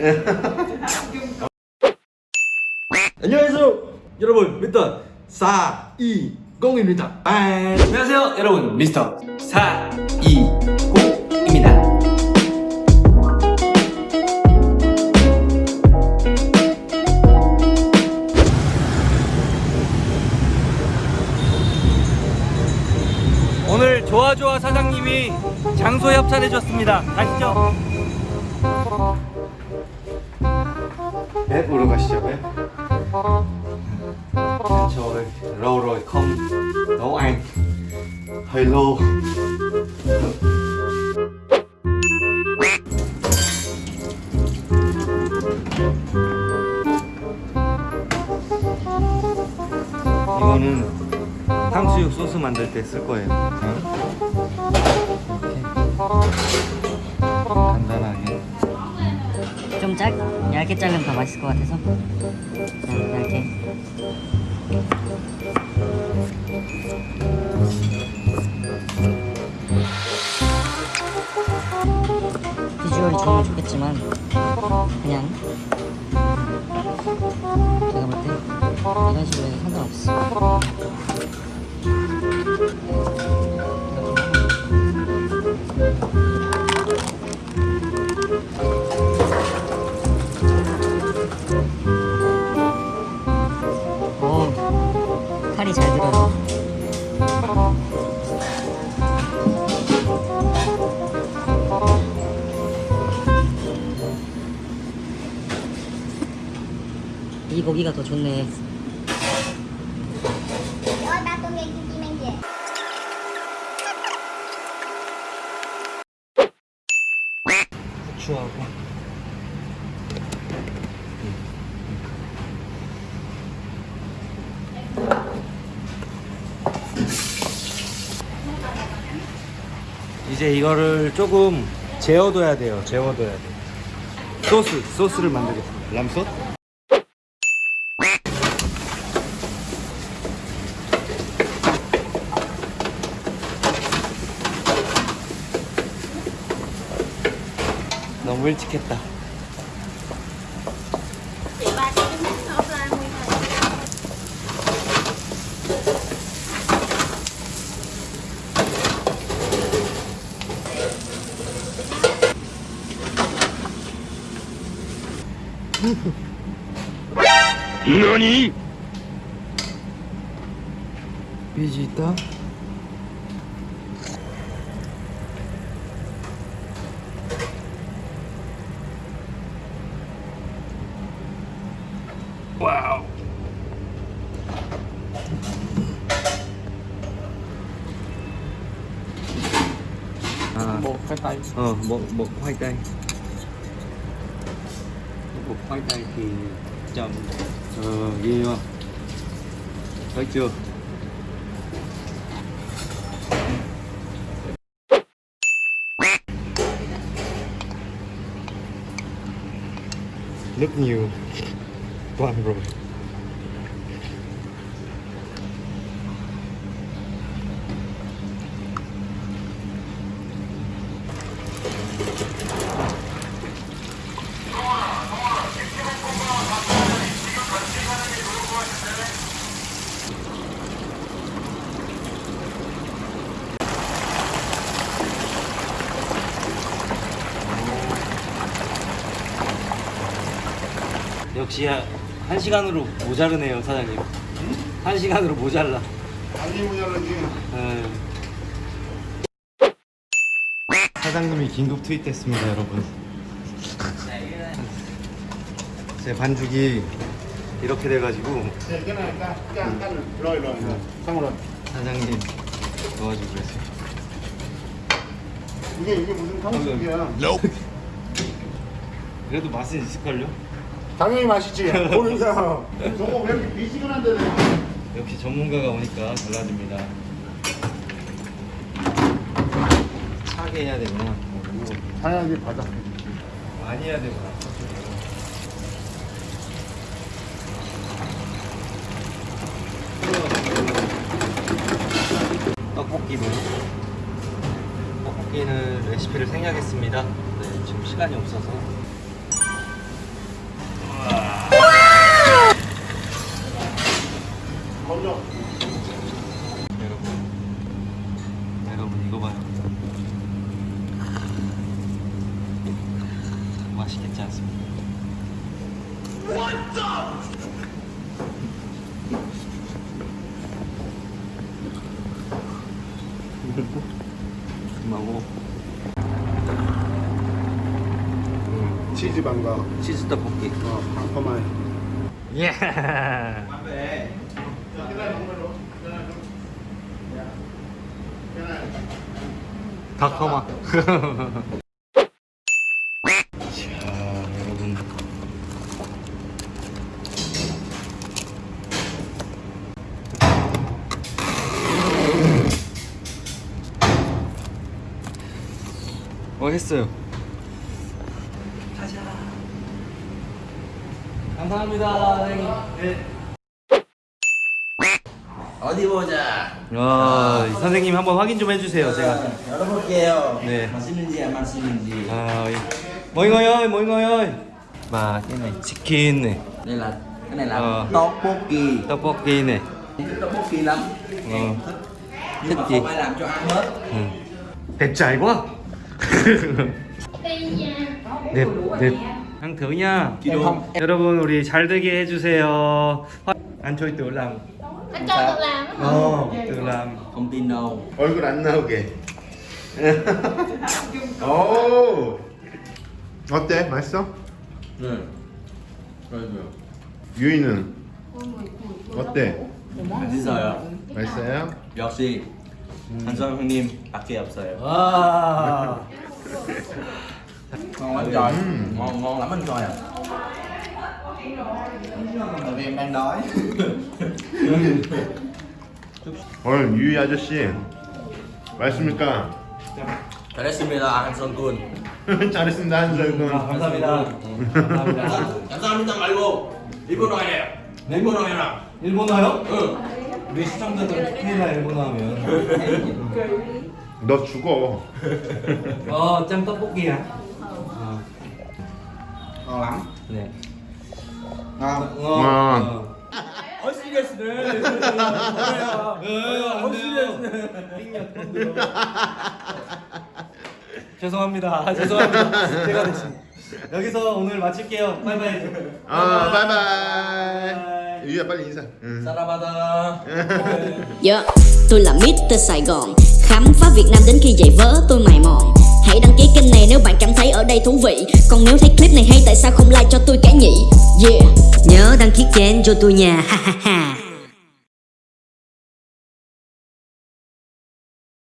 안녕하세요 여러분. 미스터 420입니다. 안녕하세요 여러분. 미스터 429입니다. 오늘 좋아좋아 사장님이 장소 협찬해 줬습니다. 가시죠 배 보러 가시죠 배 저를 로로 컴. hơi lô 이거는 탕수육 소스 만들 때 쓸 거예요. 이렇게 간단하게. 좀 짧, 얇게 자르면 더 맛있을 것 같아서. 얇게. 비주얼이 좋으면 좋겠지만 그냥. 제가 볼때 이런 식으로 해도 상관없어 이 고기가 더 좋네. về 후추하고. 이제 이거를 조금 재워둬야 돼요. 재워둬야 돼 소스 소스를 만들겠습니다. 람소 nguyên rồi 삐지 있다 와우 à, một cái tay ờ, một một khoai tây. Một khoai tây thì chậm ờ, ghê không thấy chưa? Nước nhiều Blimey, Robbie. 역시 한 시간으로 모자르네요 사장님. 한 시간으로 모자라. 아니 모자라지 네. 사장님이 긴급 투입됐습니다 여러분. 제 반죽이 이렇게 돼가지고. 상으로. 사장님 도와주고 계세요. 이게 이게 무슨 탕수육이야? 그래도 맛은 있을걸요? 당연히 맛있지. 모르겠어 저거 왜 이렇게 미지근한데 역시 전문가가 오니까 달라집니다. 차게 해야 되구나. 당연히 바닥. 많이 해야 되구나. 떡볶이는 떡볶이는 레시피를 생략했습니다. 네, 지금 시간이 없어서 먼저. 여러분 여러분 이거 봐요 맛있겠지 않습니까? 그만하고 치즈 반가. 치즈 떡볶이 어, 방커만. 예 닭커마 자 여러분 어 했어요. 가자. 감사합니다 선생님. 네. 어디 보자. 아, 선생님 한번 확인 좀 해주세요. 제가. 열어볼게요. 네. 맛있는지 안 맛있는지. 아, Đây là cái này là Ờ. tteokbokki. tteokbokki này. Thích tteokbokki lắm. Ờ. Nhưng Thích mà gì? không ai làm cho ăn hết. Ừ. Đẹp trai quá. đẹp, đẹp. ăn thử nha. 여러분 우리 잘 되게 해주세요. ăn chơi tự làm. Anh cho tự làm á hả? 어, tự làm. Không tin đâu. 얼굴 안 나오게. 오. 어때? 맛있어? 네. 그래도요. 유이는 어때? 맛있어요. 맛있어요? 역시 한성 형님 밖에 없어요. 와. Ngon lắm trời. Ừ. Ngon ngon lắm anh coi à. Tại vì em đang đói. 오늘 유이 아저씨 맛있습니까? 잘했습니다 한성 군. 잘했습니다 한솔군. 감사합니다. 감사합니다. 감사합니다 말고 일본어 해요. 일본어 해라. 일본어요? 응. 우리 시청자들 큰일나 일본어 하면. 너 죽어. 어, 짬 떡볶이야. 어, lắm. 네. Ngon. 어. 어 시리어스네. 죄송합니다. 죄송합니다. 제가 됐습니다. 여기서 오늘 마칠게요. 바이바이. 아 바이바이. 유이야 빨리 인사. 응. 사랑하다. Dạ, tôi là Mr. Sài Gòn Khám phá Việt Nam đến khi dậy vớ tôi đây thú vị. Còn nếu thấy clip này hay, tại sao không like cho tôi cả nhỉ? Yeah. Nhớ đăng ký kênh cho tôi nha. Ha ha ha.